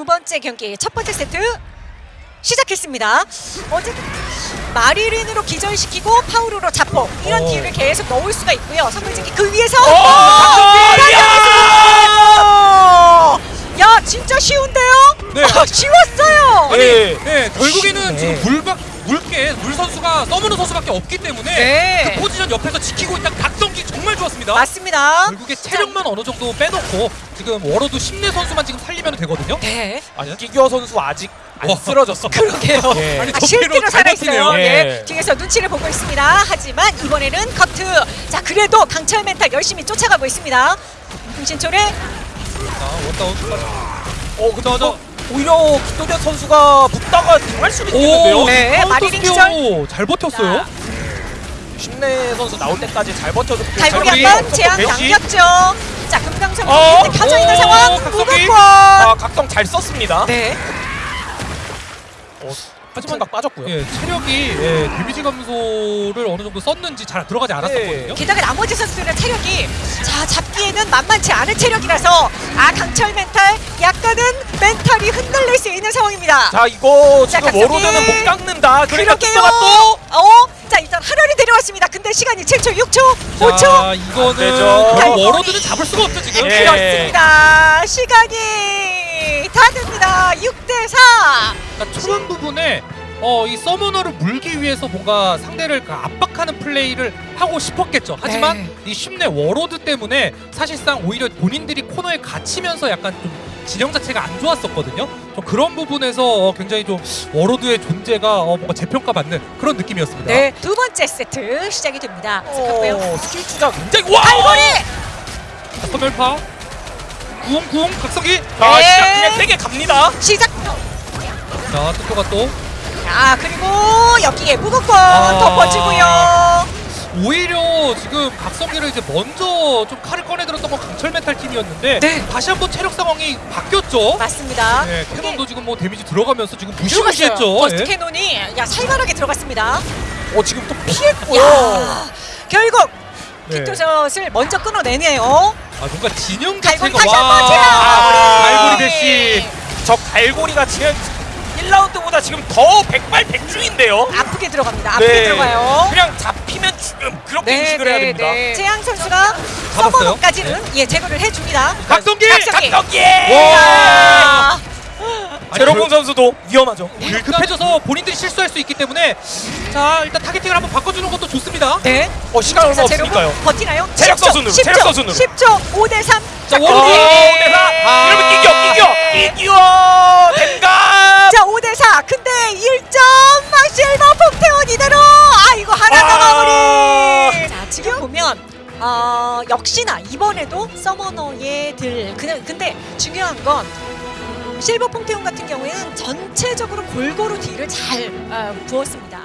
번째 경기 첫 번째 세트 시작했습니다. 어쨌든 마리린으로 기절시키고 파우로로 자폭 이런 어. 딜을 계속 넣을 수가 있고요. 선물지기 그 위에서 야! 야 진짜 쉬운데요? 네. 아, 쉬웠어요. 네. 네, 결국에는. 지금 물박 물게 물 선수가 서머너 선수밖에 없기 때문에 네. 그 포지션 옆에서 지키고 있다 각성기 정말 좋았습니다. 맞습니다. 결국에 체력만 어느 정도 빼놓고 지금 워로드 심내 선수만 지금 살리면 되거든요. 네. 아니 기규어 선수 아직 안 와. 쓰러졌습니다. 그러게요. 예. 아니, 아, 저 실제로 살아있어요. 예. 예. 뒤에서 눈치를 보고 있습니다. 하지만 이번에는 커트. 자, 그래도 강철 멘탈 열심히 쫓아가고 있습니다. 흥신초를 자, 원다운 끝까지. 어 근데 저 오히려 기도련 선수가 붙다가 당할 수도 있겠는데요. 오, 네, 카운터 마리린 스피어 잘 버텼어요. 자, 신내 선수 나올 때까지 잘 버텨줬고 갈고리. 한번 제한. 당겼죠. 자, 금강선 어, 켜져 있는 오, 상황. 무극권. 아 각성 잘 썼습니다. 네. 어, 하지만 각 빠졌고요. 예, 체력이 예, 데미지 감소를 어느 정도 썼는지 잘 들어가지 않았었거든요. 게다가 나머지 선수들은 체력이 자 잡기에는 만만치 않은 체력이라서 아 강철 멘탈 약간은 멘탈이 흔들릴 수 있는 상황입니다. 자 이거 자, 지금. 워로드는 못 깎는다. 그러니까 그러게요. 또 어? 자 일단 하련이 데려왔습니다. 근데 시간이 7초, 6초, 5초. 자, 이거는. 워로드는 잡을 수가 없죠 지금. 예. 그렇습니다. 시간이 다 됩니다. 6대 4. 그러니까 초반 부분에 어, 이 서머너를 물기 위해서 뭔가 상대를 그 압박하는 플레이를 하고 싶었겠죠. 하지만 네. 이 신내 워로드 때문에 사실상 오히려 본인들이 코너에 갇히면서 약간 좀 진영 자체가 안 좋았었거든요. 좀 그런 부분에서 어, 굉장히 좀 워로드의 존재가 어, 뭔가 재평가받는 그런 느낌이었습니다. 네, 두 번째 세트 시작이 됩니다. 어, 스킬 투자 굉장히 와. 갈고리. 선멸파 구웅 구웅 각성기 자 네. 시작 그냥 세게 갑니다. 시작. 자 투표가 또 자 그리고 여기에 무극권 아. 덮어주고요. 오히려 지금 각성기를 이제 먼저 좀 칼을 꺼내들었던 건 강철 메탈 팀이었는데 네. 다시 한번 체력 상황이 바뀌었죠. 맞습니다. 네, 캐논도 지금 뭐 데미지 들어가면서 지금. 무시무시했죠. 버스트 예. 캐논이 야 살벌하게 들어갔습니다. 어 지금 또 피했고요. 야 결국 네. 빅토샷을 먼저 끊어내네요. 아 뭔가 진영 갈고리 자체가 다시 한번 제압! 아, 갈고리 대시. 저 갈고리가 지금 1라운드보다 지금 더 백발 백중인데요. 아프게 들어갑니다. 아프게 네. 들어가요. 그냥 잡히면 죽음 그렇게 인식을 해야 됩니다. 재앙 선수가 서버까지는 예 제거를 해줍니다. 각성기! 각성기! 각성기! 자, 제로공 선수도 위험하죠. 일 급해져서 본인들이 실수할 수 있기 때문에 자 일단 타겟팅을 한번 바꿔주는 것도 좋습니다. 네. 어 시간 얼마 없으니까요. 버티나요? 체력 10초, 선수는, 10초, 체력 선수는. 10초, 5대 3. 자, 오, 워로드! 대사! 아. 이러면 이겨, 이겨, 이겨! 댕감! 자, 5대 4. 근데 1점 막 실버 폭태원 이대로. 아, 이거 하나 더 아. 마무리. 자, 지금 보면 어, 역시나 이번에도 서머너의 들. 그냥 근데 중요한 건 음, 실버 퐁태온 같은 경우에는 전체적으로 골고루 딜을 잘 어, 부었습니다.